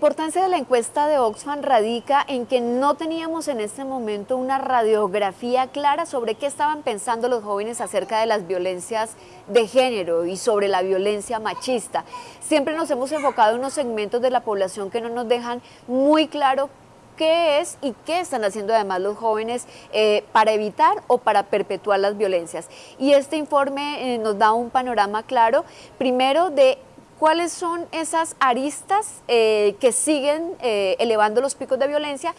importancia de la encuesta de Oxfam radica en que no teníamos en este momento una radiografía clara sobre qué estaban pensando los jóvenes acerca de las violencias de género y sobre la violencia machista. Siempre nos hemos enfocado en unos segmentos de la población que no nos dejan muy claro qué es y qué están haciendo además los jóvenes eh, para evitar o para perpetuar las violencias. Y este informe eh, nos da un panorama claro, primero de ¿Cuáles son esas aristas eh, que siguen eh, elevando los picos de violencia?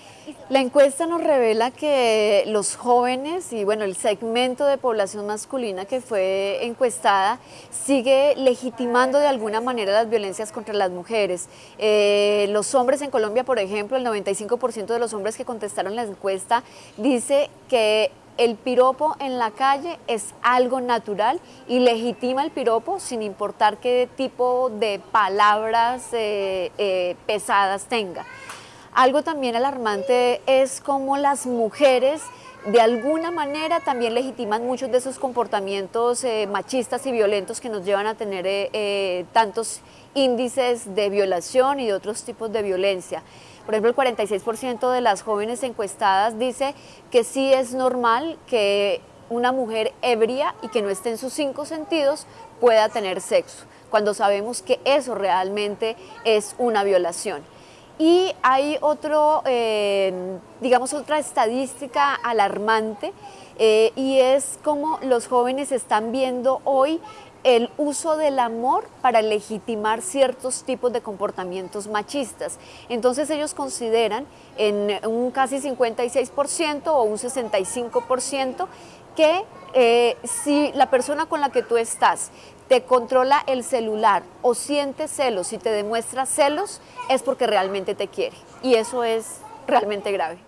La encuesta nos revela que los jóvenes y bueno, el segmento de población masculina que fue encuestada sigue legitimando de alguna manera las violencias contra las mujeres. Eh, los hombres en Colombia, por ejemplo, el 95% de los hombres que contestaron la encuesta dice que el piropo en la calle es algo natural y legitima el piropo sin importar qué tipo de palabras eh, eh, pesadas tenga. Algo también alarmante es cómo las mujeres de alguna manera también legitiman muchos de esos comportamientos eh, machistas y violentos que nos llevan a tener tantos índices de violación y de otros tipos de violencia. Por ejemplo, el 46% de las jóvenes encuestadas dice que sí es normal que una mujer ebria y que no esté en sus cinco sentidos pueda tener sexo, cuando sabemos que eso realmente es una violación. Y hay otro, eh, digamos, otra estadística alarmante eh, y es como los jóvenes están viendo hoy el uso del amor para legitimar ciertos tipos de comportamientos machistas. Entonces ellos consideran en un casi 56% o un 65% que eh, si la persona con la que tú estás te controla el celular o siente celos y te demuestra celos, es porque realmente te quiere. Y eso es realmente grave.